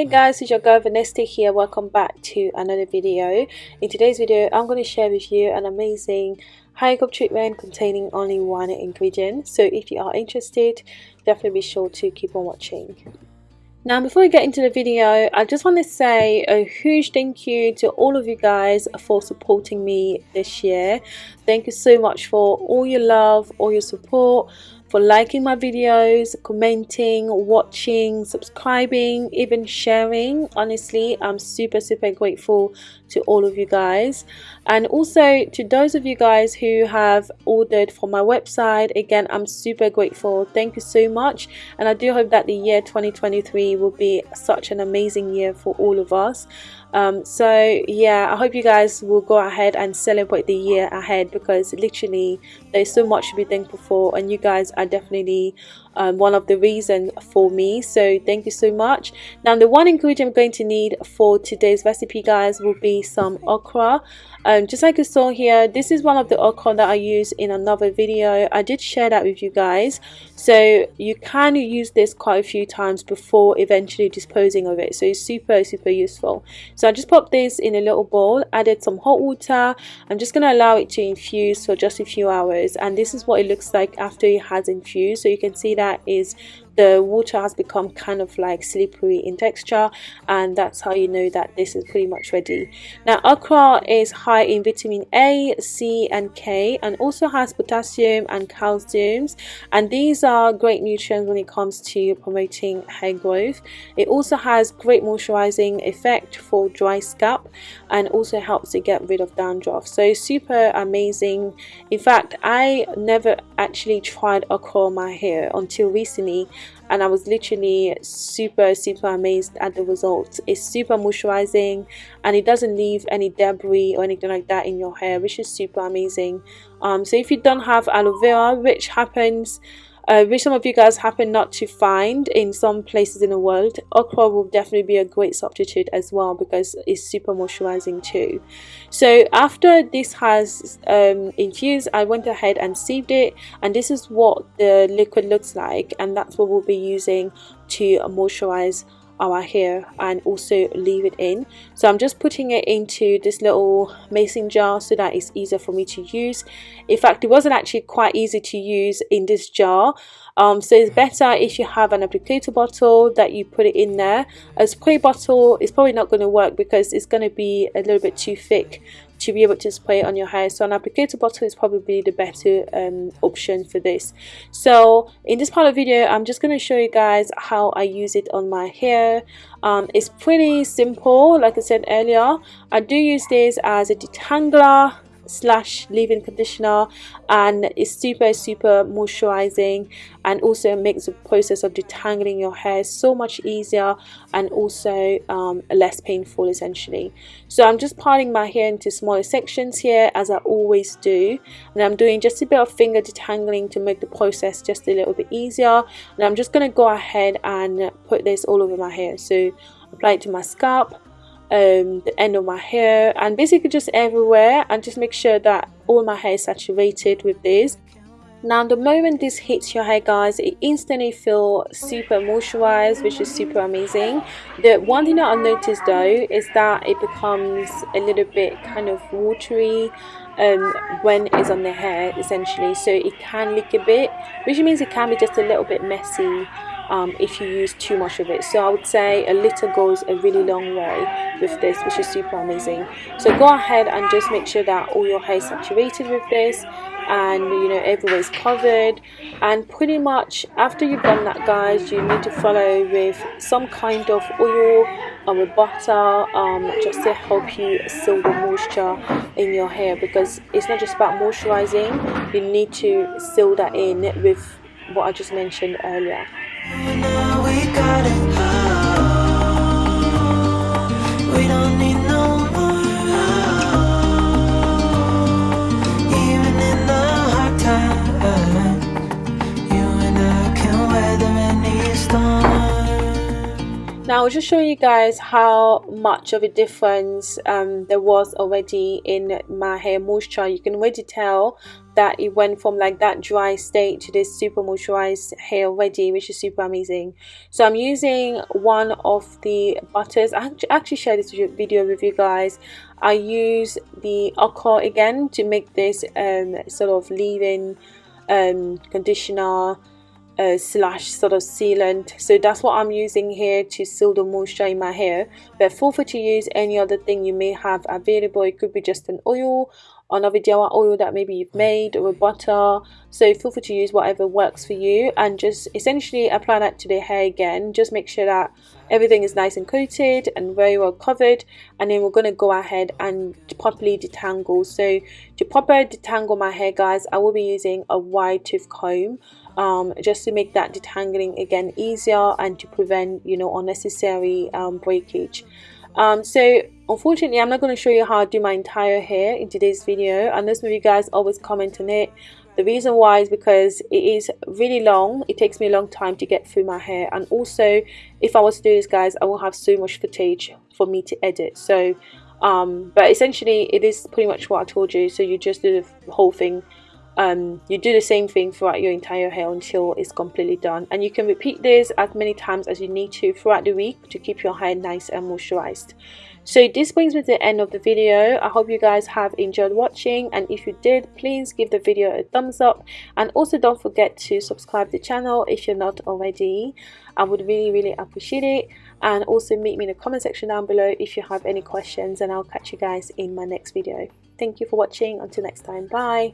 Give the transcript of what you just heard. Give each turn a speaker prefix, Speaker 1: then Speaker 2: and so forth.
Speaker 1: Hey guys, it's your girl Vanessa here. Welcome back to another video. In today's video, I'm going to share with you an amazing hair growth treatment containing only one ingredient. So if you are interested, definitely be sure to keep on watching. Now before we get into the video, I just want to say a huge thank you to all of you guys for supporting me this year. Thank you so much for all your love, all your support, for liking my videos, commenting, watching, subscribing, even sharing. Honestly, I'm super, super grateful to all of you guys. And also to those of you guys who have ordered from my website, again, I'm super grateful. Thank you so much. And I do hope that the year 2023 will be such an amazing year for all of us um, so yeah i hope you guys will go ahead and celebrate the year ahead because literally there's so much to be thankful for and you guys are definitely um, one of the reasons for me. So thank you so much. Now the one ingredient I'm going to need for today's recipe guys will be some okra. Um, just like you saw here this is one of the okra that I used in another video. I did share that with you guys. So you can use this quite a few times before eventually disposing of it. So it's super super useful so I just popped this in a little bowl added some hot water. I'm just going to allow it to infuse for just a few hours. And this is what it looks like after it has infused. So you can see that is the water has become kind of like slippery in texture and that's how you know that this is pretty much ready. Now okra is high in vitamin a c and k and also has potassium and calcium and these are great nutrients when it comes to promoting hair growth. It also has great moisturizing effect for dry scalp and also helps to get rid of dandruff. So super amazing. In fact i never actually tried okra on my hair until recently and I was literally super super amazed at the results. It's super moisturizing and it doesn't leave any debris or anything like that in your hair which is super amazing. Um, so if you don't have aloe vera which happens which some of you guys happen not to find in some places in the world okra will definitely be a great substitute as well because it's super moisturizing too. So after this has um, infused I went ahead and sieved it and this is what the liquid looks like and that's what we'll be using to moisturize our hair and also leave it in. So I'm just putting it into this little mason jar so that it's easier for me to use. In fact it wasn't actually quite easy to use in this jar. Um, so it's better if you have an applicator bottle that you put it in there. A spray bottle is probably not going to work because it's going to be a little bit too thick to be able to spray on your hair. So an applicator bottle is probably the better um, option for this. So in this part of the video I'm just going to show you guys how I use it on my hair. Um, it's pretty simple. Like I said earlier I do use this as a detangler slash leave-in conditioner and it's super super moisturizing and also makes the process of detangling your hair so much easier and also um, less painful essentially. So I'm just parting my hair into smaller sections here as I always do and I'm doing just a bit of finger detangling to make the process just a little bit easier and I'm just going to go ahead and put this all over my hair. So apply it to my scalp um, the end of my hair and basically just everywhere and just make sure that all my hair is saturated with this. Now the moment this hits your hair guys it instantly feel super moisturized which is super amazing. The one thing that i noticed though is that it becomes a little bit kind of watery um, when it's on the hair essentially. So it can leak a bit which means it can be just a little bit messy um, if you use too much of it. So I would say a little goes a really long way with this which is super amazing. So go ahead and just make sure that all your hair is saturated with this and you know everywhere's covered. And pretty much after you've done that guys you need to follow with some kind of oil or with butter um, just to help you seal the moisture in your hair because it's not just about moisturizing. You need to seal that in with what I just mentioned earlier now was just show you guys how much of a difference um, there was already in my hair moisture. You can already tell that it went from like that dry state to this super moisturized hair already which is super amazing. So i'm using one of the butters. I actually shared this video with you guys. I use the okra again to make this um, sort of leave-in um, conditioner uh, slash sort of sealant. So that's what I'm using here to seal the moisture in my hair. But feel free to use any other thing you may have available. It could be just an oil another Jawa oil that maybe you've made or a butter. So feel free to use whatever works for you and just essentially apply that to the hair again. Just make sure that everything is nice and coated and very well covered and then we're going to go ahead and properly detangle. So to properly detangle my hair guys I will be using a wide tooth comb um, just to make that detangling again easier and to prevent you know unnecessary um, breakage. Um, so unfortunately I'm not going to show you how I do my entire hair in today's video unless maybe you guys always comment on it. The reason why is because it is really long. It takes me a long time to get through my hair. And also if I was to do this guys I will have so much footage for me to edit. So um, but essentially it is pretty much what I told you. So you just do the whole thing um, you do the same thing throughout your entire hair until it's completely done. And you can repeat this as many times as you need to throughout the week to keep your hair nice and moisturized. So this brings me to the end of the video. I hope you guys have enjoyed watching. And if you did please give the video a thumbs up. And also don't forget to subscribe to the channel if you're not already. I would really really appreciate it. And also meet me in the comment section down below if you have any questions. And i'll catch you guys in my next video. Thank you for watching. Until next time. Bye